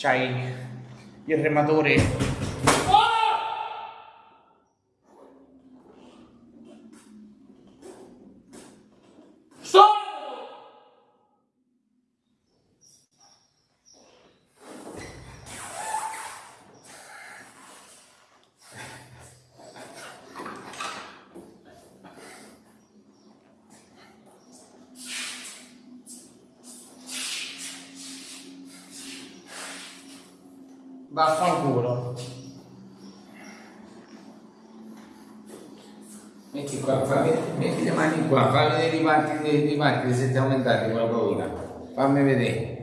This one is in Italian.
c'hai il rematore Vaffanculo. Metti qua, fammi, metti le mani qua, fammi vedere i parti, i parti se ti aumentati con paura. Fammi vedere.